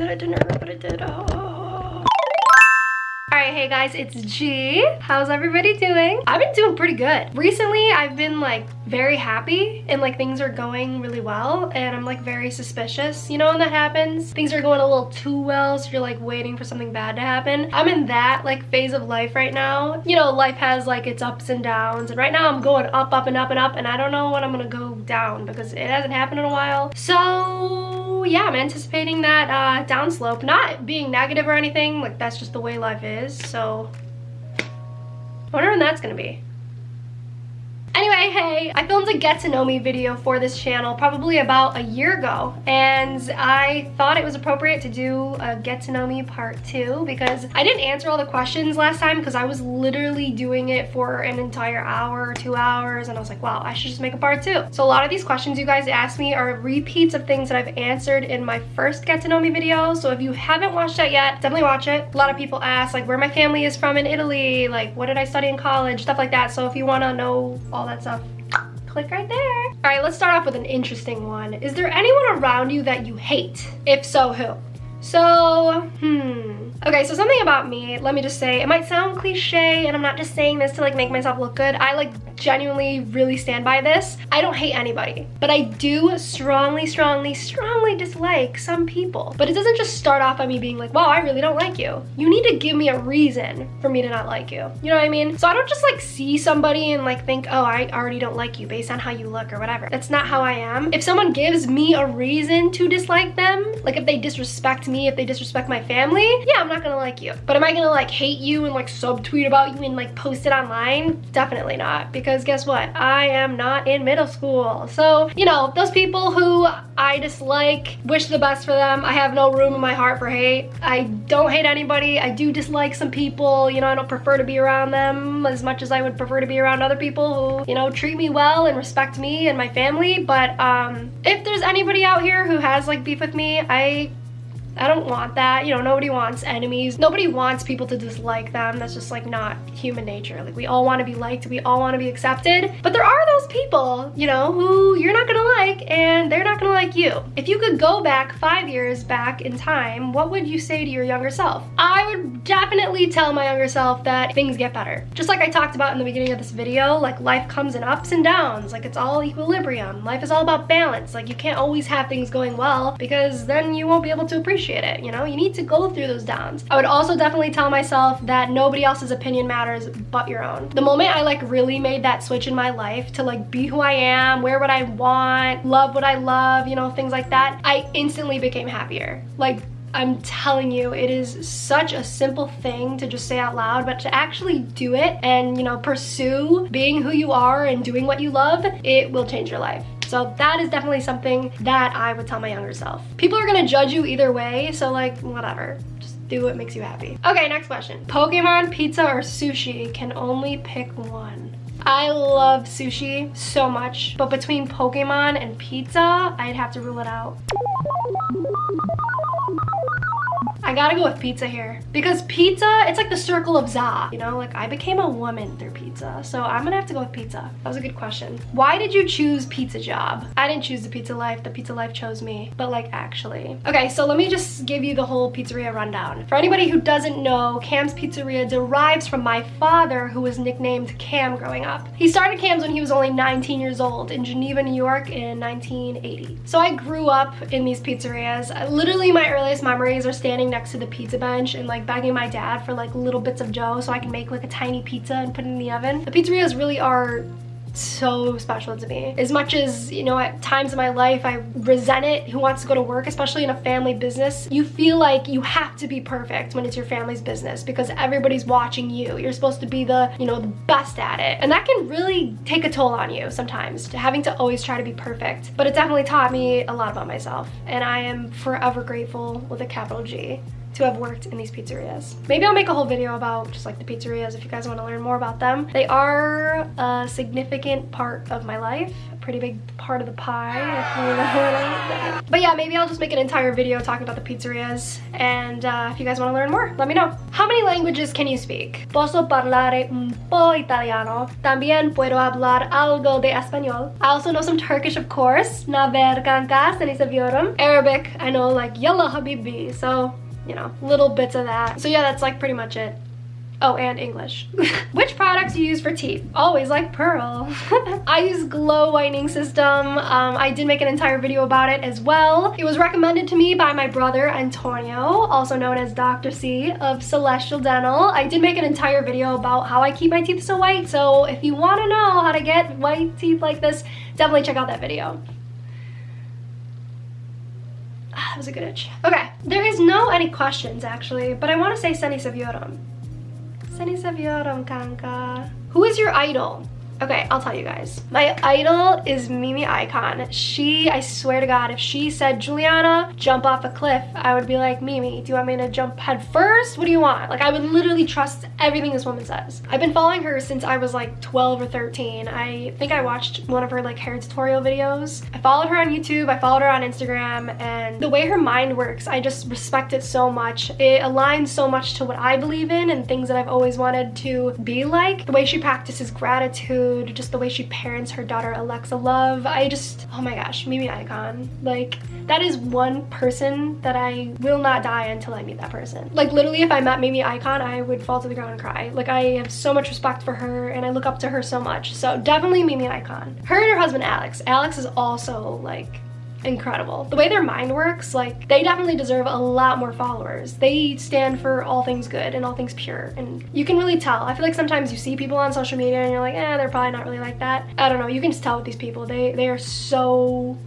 that I didn't remember what I did. Ah. Oh. Alright, hey guys, it's G. How's everybody doing? I've been doing pretty good. Recently, I've been like very happy and like things are going really well and I'm like very suspicious. You know when that happens? Things are going a little too well so you're like waiting for something bad to happen. I'm in that like phase of life right now. You know, life has like its ups and downs and right now I'm going up, up and up and up and I don't know when I'm gonna go down because it hasn't happened in a while. So yeah, I'm anticipating that uh, downslope. Not being negative or anything, like that's just the way life is. So I wonder when that's gonna be. Anyway, hey, I filmed a get to know me video for this channel probably about a year ago and I thought it was appropriate to do a get to know me part two because I didn't answer all the questions last time because I was literally doing it for an entire hour or two hours and I was like, wow, I should just make a part two. So a lot of these questions you guys asked me are repeats of things that I've answered in my first get to know me video. So if you haven't watched that yet, definitely watch it. A lot of people ask like where my family is from in Italy, like what did I study in college, stuff like that. So if you want to know all that stuff, click right there. All right, let's start off with an interesting one. Is there anyone around you that you hate? If so, who? So, hmm. Okay, so something about me, let me just say, it might sound cliche and I'm not just saying this to like make myself look good. I like genuinely really stand by this. I don't hate anybody, but I do strongly, strongly, strongly dislike some people. But it doesn't just start off by me being like, wow, I really don't like you. You need to give me a reason for me to not like you. You know what I mean? So I don't just like see somebody and like think, oh, I already don't like you based on how you look or whatever. That's not how I am. If someone gives me a reason to dislike them, like if they disrespect me, if they disrespect my family, yeah, I'm not gonna like you. But am I gonna like hate you and like subtweet about you and like post it online? Definitely not because guess what? I am not in middle school. So, you know, those people who I dislike, wish the best for them. I have no room in my heart for hate. I don't hate anybody. I do dislike some people. You know, I don't prefer to be around them as much as I would prefer to be around other people who, you know, treat me well and respect me and my family. But um, if there's anybody out here who has like beef with me, I I don't want that. You know, nobody wants enemies. Nobody wants people to dislike them. That's just like not human nature. Like we all want to be liked. We all want to be accepted. But there are those people, you know, who you're not gonna like and they're not gonna like you. If you could go back five years back in time, what would you say to your younger self? I would definitely tell my younger self that things get better. Just like I talked about in the beginning of this video, like life comes in ups and downs. Like it's all equilibrium. Life is all about balance. Like you can't always have things going well because then you won't be able to appreciate appreciate it, you know? You need to go through those downs. I would also definitely tell myself that nobody else's opinion matters but your own. The moment I like really made that switch in my life to like be who I am, wear what I want, love what I love, you know, things like that, I instantly became happier. Like I'm telling you, it is such a simple thing to just say out loud, but to actually do it and, you know, pursue being who you are and doing what you love, it will change your life. So that is definitely something that I would tell my younger self. People are gonna judge you either way, so like, whatever. Just do what makes you happy. Okay, next question. Pokemon, pizza, or sushi? Can only pick one. I love sushi so much, but between Pokemon and pizza, I'd have to rule it out. I gotta go with pizza here because pizza, it's like the circle of za, you know, like I became a woman through pizza. So I'm gonna have to go with pizza. That was a good question. Why did you choose pizza job? I didn't choose the pizza life, the pizza life chose me, but like actually. Okay, so let me just give you the whole pizzeria rundown. For anybody who doesn't know, Cam's Pizzeria derives from my father who was nicknamed Cam growing up. He started Cam's when he was only 19 years old in Geneva, New York in 1980. So I grew up in these pizzerias. Literally my earliest memories are standing next next to the pizza bench and like begging my dad for like little bits of dough so I can make like a tiny pizza and put it in the oven. The pizzerias really are so special to me. As much as, you know, at times in my life I resent it, who wants to go to work, especially in a family business, you feel like you have to be perfect when it's your family's business because everybody's watching you. You're supposed to be the, you know, the best at it. And that can really take a toll on you sometimes, having to always try to be perfect. But it definitely taught me a lot about myself. And I am forever grateful with a capital G to have worked in these pizzerias. Maybe I'll make a whole video about just like the pizzerias if you guys want to learn more about them. They are a significant part of my life, a pretty big part of the pie, But yeah, maybe I'll just make an entire video talking about the pizzerias. And uh, if you guys want to learn more, let me know. How many languages can you speak? Posso parlare un po' italiano. También puedo hablar algo de español. I also know some Turkish, of course. Naver kanka, Arabic, I know like yalla habibi. So you know, little bits of that. So yeah, that's like pretty much it. Oh, and English. Which products you use for teeth? Always like Pearl. I use Glow Whitening System. Um, I did make an entire video about it as well. It was recommended to me by my brother Antonio, also known as Dr. C of Celestial Dental. I did make an entire video about how I keep my teeth so white, so if you want to know how to get white teeth like this, definitely check out that video. Ah, that was a good itch. Okay, there is no any questions actually, but I want to say Seni Saviorum. Seni Saviorum, Kanka. Who is your idol? Okay, I'll tell you guys. My idol is Mimi Ikonn. She, I swear to God, if she said, Juliana, jump off a cliff, I would be like, Mimi, do you want me to jump head first? What do you want? Like, I would literally trust everything this woman says. I've been following her since I was like 12 or 13. I think I watched one of her like hair tutorial videos. I followed her on YouTube, I followed her on Instagram, and the way her mind works, I just respect it so much. It aligns so much to what I believe in and things that I've always wanted to be like. The way she practices gratitude, food, just the way she parents her daughter Alexa Love. I just, oh my gosh, Mimi Ikonn. Like, that is one person that I will not die until I meet that person. Like, literally, if I met Mimi Ikonn, I would fall to the ground and cry. Like, I have so much respect for her, and I look up to her so much. So, definitely Mimi Ikonn. Her and her husband, Alex. Alex is also, like, incredible. The way their mind works, like they definitely deserve a lot more followers. They stand for all things good and all things pure and you can really tell. I feel like sometimes you see people on social media and you're like, eh, they're probably not really like that. I don't know, you can just tell with these people. They, they are so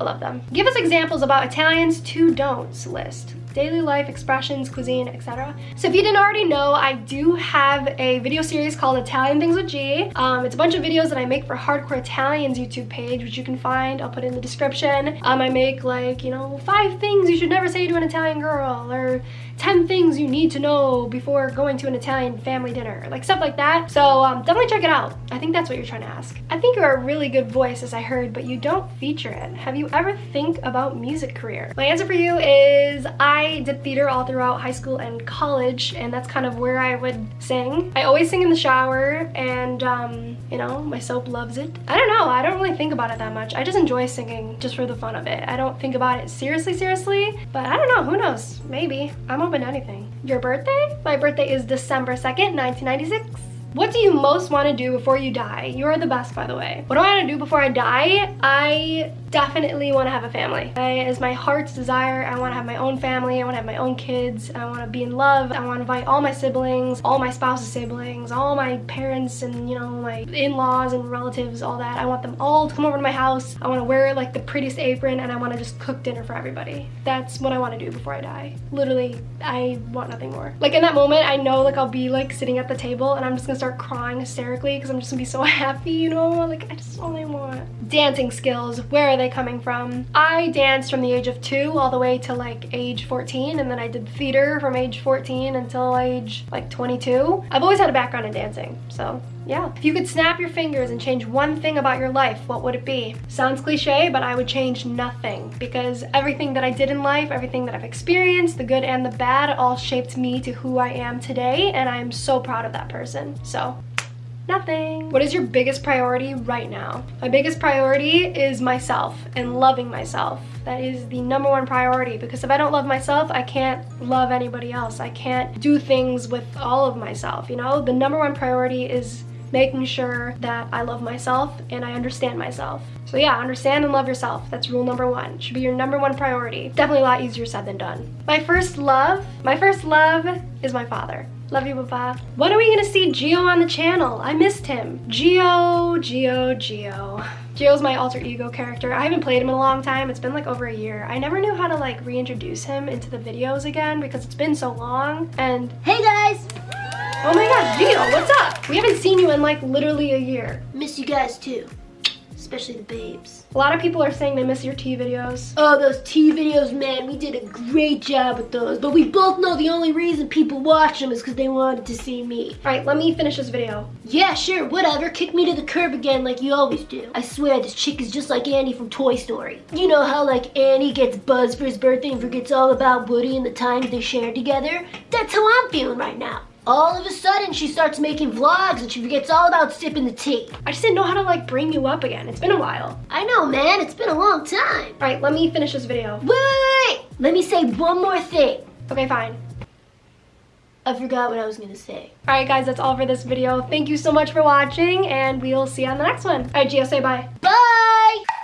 I love them. Give us examples about Italians to don'ts list daily life expressions, cuisine, etc. So if you didn't already know, I do have a video series called Italian Things with G. Um, it's a bunch of videos that I make for Hardcore Italians YouTube page, which you can find. I'll put in the description. Um, I make like, you know, five things you should never say to an Italian girl or 10 things you need to know before going to an Italian family dinner, like stuff like that. So um, definitely check it out. I think that's what you're trying to ask. I think you're a really good voice as I heard, but you don't feature it. Have you ever think about music career? My answer for you is I did theater all throughout high school and college, and that's kind of where I would sing. I always sing in the shower, and um, you know, my soap loves it. I don't know, I don't really think about it that much. I just enjoy singing just for the fun of it. I don't think about it seriously, seriously, but I don't know, who knows? Maybe. I'm open to anything. Your birthday? My birthday is December 2nd, 1996. What do you most want to do before you die? You are the best, by the way. What do I want to do before I die? I definitely want to have a family. I, is my heart's desire. I want to have my own family. I want to have my own kids. I want to be in love. I want to invite all my siblings, all my spouse's siblings, all my parents and, you know, my in-laws and relatives, all that. I want them all to come over to my house. I want to wear like the prettiest apron and I want to just cook dinner for everybody. That's what I want to do before I die. Literally, I want nothing more. Like in that moment, I know like I'll be like sitting at the table and I'm just gonna start crying hysterically because I'm just gonna be so happy, you know? Like, I just only want. Dancing skills, where they coming from? I danced from the age of two all the way to like age 14 and then I did theater from age 14 until age like 22. I've always had a background in dancing, so yeah. If you could snap your fingers and change one thing about your life, what would it be? Sounds cliche, but I would change nothing because everything that I did in life, everything that I've experienced, the good and the bad, all shaped me to who I am today and I'm so proud of that person. So nothing. What is your biggest priority right now? My biggest priority is myself and loving myself. That is the number one priority because if I don't love myself, I can't love anybody else. I can't do things with all of myself, you know? The number one priority is making sure that I love myself and I understand myself. So yeah, understand and love yourself. That's rule number one. Should be your number one priority. Definitely a lot easier said than done. My first love, my first love is my father. Love you, Papa. When are we gonna see Geo on the channel? I missed him. Geo, Geo, Geo. Geo's my alter ego character. I haven't played him in a long time. It's been like over a year. I never knew how to like reintroduce him into the videos again because it's been so long. And hey guys! Oh my god, Geo, what's up? We haven't seen you in like literally a year. Miss you guys too. especially the babes. A lot of people are saying they miss your tea videos. Oh, those tea videos, man, we did a great job with those. But we both know the only reason people watch them is because they wanted to see me. All right, let me finish this video. Yeah, sure, whatever. Kick me to the curb again like you always do. I swear, this chick is just like Andy from Toy Story. You know how, like, Andy gets buzzed for his birthday and forgets all about Woody and the times they shared together? That's how I'm feeling right now. All of a sudden, she starts making vlogs and she forgets all about sipping the tea. I just didn't know how to like bring you up again. It's been a while. I know, man. It's been a long time. All right, let me finish this video. Wait, wait, wait. Let me say one more thing. Okay, fine. I forgot what I was gonna say. All right, guys, that's all for this video. Thank you so much for watching, and we'll see you on the next one. All right, Gio, say bye. Bye!